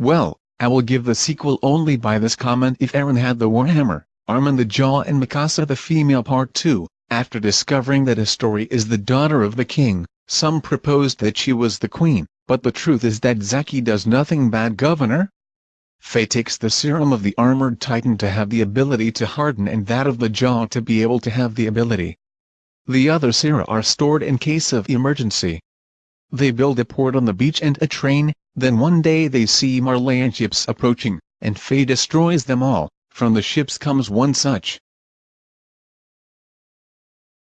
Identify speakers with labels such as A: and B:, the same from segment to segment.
A: Well, I will give the sequel only by this comment if Aaron had the Warhammer, Armin the Jaw and Mikasa the female part 2, after discovering that Astori is the daughter of the king, some proposed that she was the queen, but the truth is that Zaki does nothing bad governor. Faye takes the serum of the armored titan to have the ability to harden and that of the jaw to be able to have the ability. The other sera are stored in case of emergency. They build a port on the beach and a train, then one day they see Marleyan ships approaching, and Faye destroys them all, from the ships comes one such.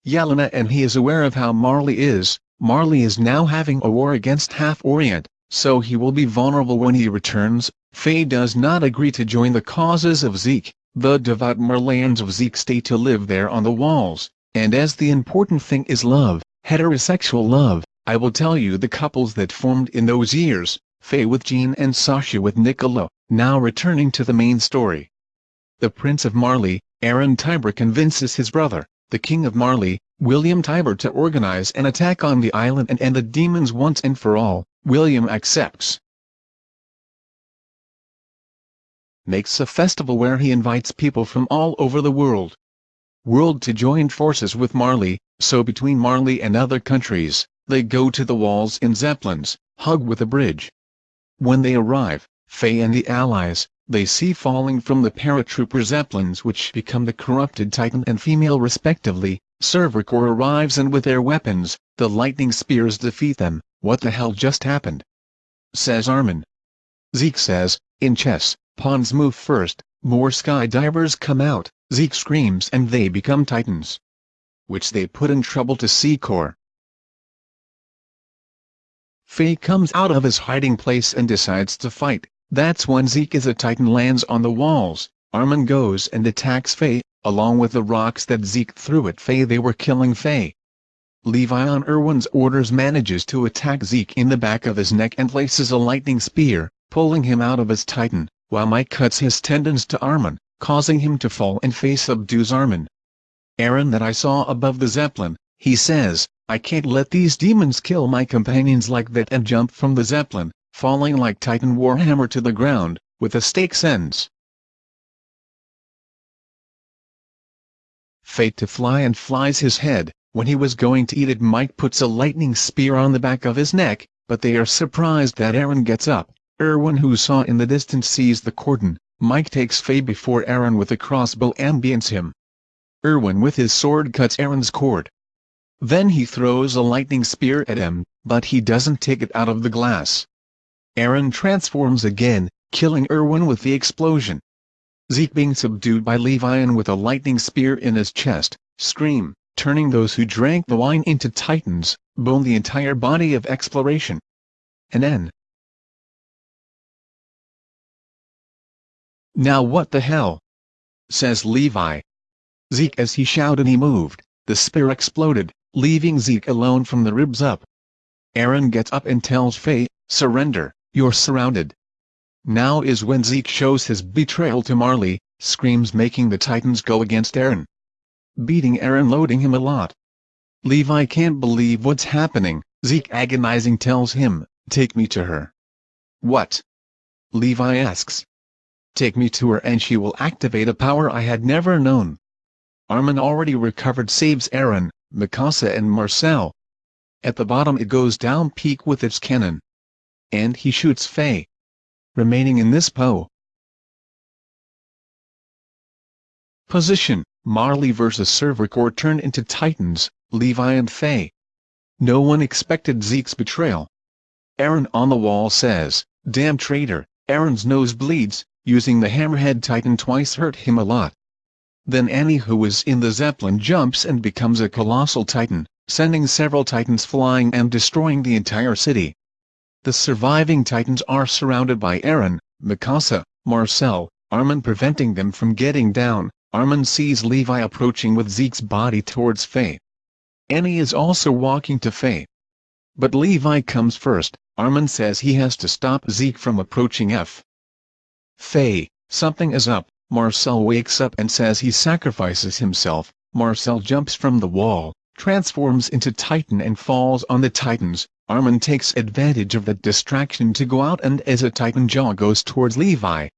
A: Yelena and he is aware of how Marley is, Marley is now having a war against Half-Orient, so he will be vulnerable when he returns, Faye does not agree to join the causes of Zeke, the devout Marleyans of Zeke stay to live there on the walls, and as the important thing is love, heterosexual love, I will tell you the couples that formed in those years, Faye with Jean and Sasha with Niccolo, now returning to the main story. The Prince of Marley, Aaron Tybur convinces his brother, the King of Marley, William Tybur to organize an attack on the island and end the demons once and for all, William accepts. Makes a festival where he invites people from all over the world. World to join forces with Marley, so between Marley and other countries, they go to the walls in zeppelins, hug with a bridge. When they arrive, Faye and the allies, they see falling from the paratrooper zeppelins which become the corrupted Titan and female respectively, Survey Corps arrives and with their weapons, the lightning spears defeat them, what the hell just happened? Says Armin. Zeke says, in chess, pawns move first, more skydivers come out, Zeke screams and they become titans. Which they put in trouble to Secor. Faye comes out of his hiding place and decides to fight, that's when Zeke as a titan lands on the walls, Armin goes and attacks Faye, along with the rocks that Zeke threw at Faye they were killing Faye. Levi on Erwin's orders manages to attack Zeke in the back of his neck and places a lightning spear, pulling him out of his titan, while Mike cuts his tendons to Armin, causing him to fall and Faye subdues Armin. Aaron that I saw above the Zeppelin, he says, I can't let these demons kill my companions like that and jump from the Zeppelin, falling like Titan Warhammer to the ground, with a stake ends. Fate to fly and flies his head, when he was going to eat it Mike puts a lightning spear on the back of his neck, but they are surprised that Aaron gets up, Erwin who saw in the distance sees the cordon, Mike takes Faye before Aaron with a crossbow ambience him. Erwin with his sword cuts Aaron's cord, then he throws a lightning spear at him, but he doesn't take it out of the glass. Aaron transforms again, killing Erwin with the explosion. Zeke being subdued by Levian with a lightning spear in his chest, scream, turning those who drank the wine into titans, bone the entire body of exploration. And N. Now what the hell? Says Levi. Zeke as he shouted he moved, the spear exploded, leaving Zeke alone from the ribs up. Aaron gets up and tells Faye, surrender, you're surrounded. Now is when Zeke shows his betrayal to Marley, screams making the Titans go against Aaron. Beating Aaron loading him a lot. Levi can't believe what's happening, Zeke agonizing tells him, take me to her. What? Levi asks. Take me to her and she will activate a power I had never known. Armin already recovered saves Eren, Mikasa and Marcel. At the bottom it goes down Pieck with its cannon. And he shoots Faye. Remaining in this po. Position, Marley vs Survey Corps turned into Titans, Levi and Faye. No one expected Zeke's betrayal. Aaron on the wall says, damn traitor, Aaron's nose bleeds, using the hammerhead titan twice hurt him a lot. Then Annie who is in the Zeppelin jumps and becomes a colossal titan, sending several titans flying and destroying the entire city. The surviving titans are surrounded by Eren, Mikasa, Marcel, Armin preventing them from getting down, Armin sees Levi approaching with Zeke's body towards Faye. Annie is also walking to Faye. But Levi comes first, Armin says he has to stop Zeke from approaching F. Faye, something is up, Marcel wakes up and says he sacrifices himself, Marcel jumps from the wall, transforms into Titan and falls on the Titans, Armin takes advantage of that distraction to go out and as a Titan Jaw goes towards Levi.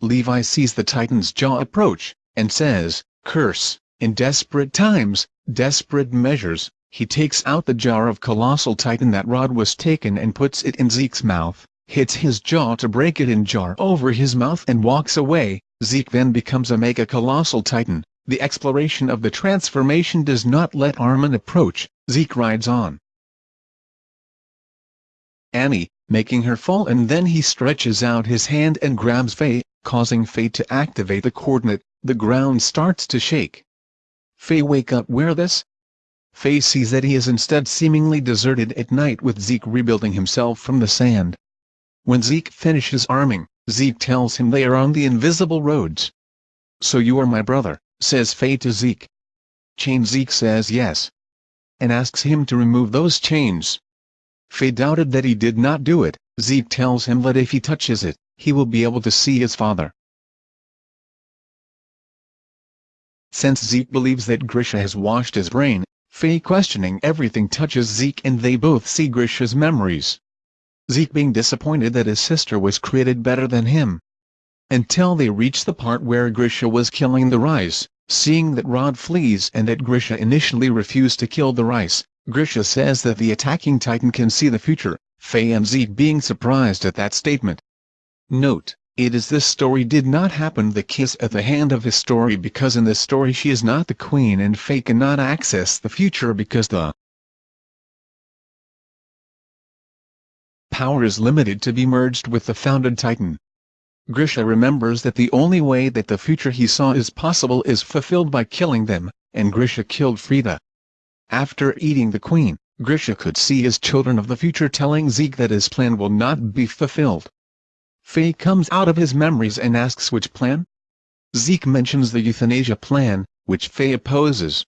A: Levi sees the Titan's jaw approach, and says, Curse, in desperate times, desperate measures, he takes out the jar of colossal titan that rod was taken and puts it in Zeke's mouth, hits his jaw to break it in jar over his mouth and walks away, Zeke then becomes a mega colossal titan, the exploration of the transformation does not let Armin approach, Zeke rides on. Annie, making her fall and then he stretches out his hand and grabs Faye, causing Faye to activate the coordinate, the ground starts to shake. Faye wake up where this? Faye sees that he is instead seemingly deserted at night with Zeke rebuilding himself from the sand. When Zeke finishes arming, Zeke tells him they are on the invisible roads. So you are my brother, says Faye to Zeke. Chain Zeke says yes. And asks him to remove those chains. Faye doubted that he did not do it, Zeke tells him that if he touches it, he will be able to see his father. Since Zeke believes that Grisha has washed his brain, Faye questioning everything touches Zeke and they both see Grisha's memories. Zeke being disappointed that his sister was created better than him. Until they reach the part where Grisha was killing the Reiss, seeing that Rod flees and that Grisha initially refused to kill the Reiss, Grisha says that the attacking titan can see the future, Faye and Zeke being surprised at that statement. Note, it is this story did not happen the kiss at the hand of his story because in this story she is not the queen and Faye cannot access the future because the power is limited to be merged with the founded titan. Grisha remembers that the only way that the future he saw is possible is fulfilled by killing them, and Grisha killed Frida. After eating the queen, Grisha could see his children of the future telling Zeke that his plan will not be fulfilled. Faye comes out of his memories and asks which plan? Zeke mentions the euthanasia plan, which Faye opposes.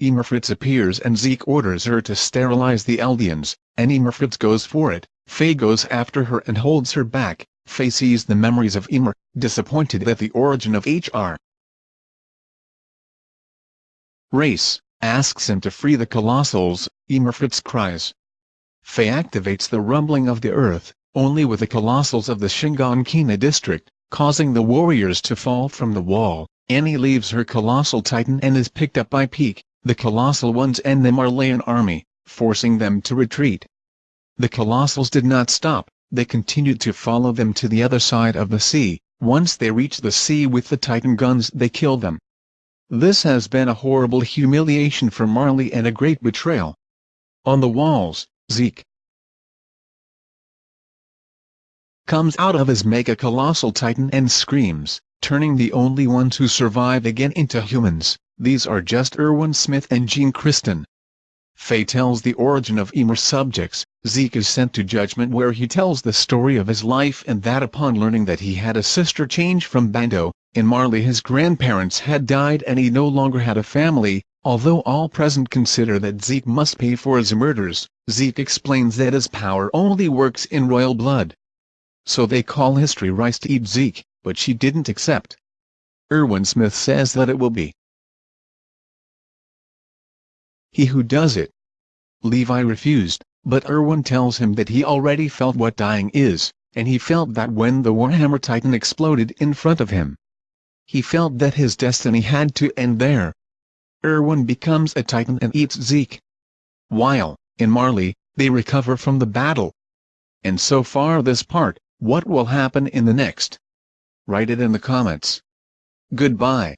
A: Ymir Fritz appears and Zeke orders her to sterilize the Eldians, and Ymir Fritz goes for it. Faye goes after her and holds her back. Faye sees the memories of Ymir, disappointed that the origin of HR. Race asks him to free the Colossals, Ymir Immerfritz cries. Faye activates the rumbling of the earth, only with the Colossals of the Shiganshina district, causing the warriors to fall from the wall. Annie leaves her Colossal Titan and is picked up by Pieck, the Colossal ones and the Marleyan army, forcing them to retreat. The Colossals did not stop, they continued to follow them to the other side of the sea, once they reached the sea with the Titan guns they killed them. This has been a horrible humiliation for Marley and a great betrayal. On the walls, Zeke comes out of his mega-colossal titan and screams, turning the only ones who survive again into humans. These are just Erwin Smith and Jean Kirstein. Faye tells the origin of Ymir's subjects, Zeke is sent to Judgment where he tells the story of his life and that upon learning that he had a sister change from Bando, in Marley his grandparents had died and he no longer had a family, although all present consider that Zeke must pay for his murders, Zeke explains that his power only works in royal blood. So they call Historia Reiss to eat Zeke, but she didn't accept. Erwin Smith says that it will be he who does it. Levi refused, but Erwin tells him that he already felt what dying is, and he felt that when the Warhammer Titan exploded in front of him. He felt that his destiny had to end there. Erwin becomes a titan and eats Zeke. While, in Marley, they recover from the battle. And so far this part, what will happen in the next? Write it in the comments. Goodbye.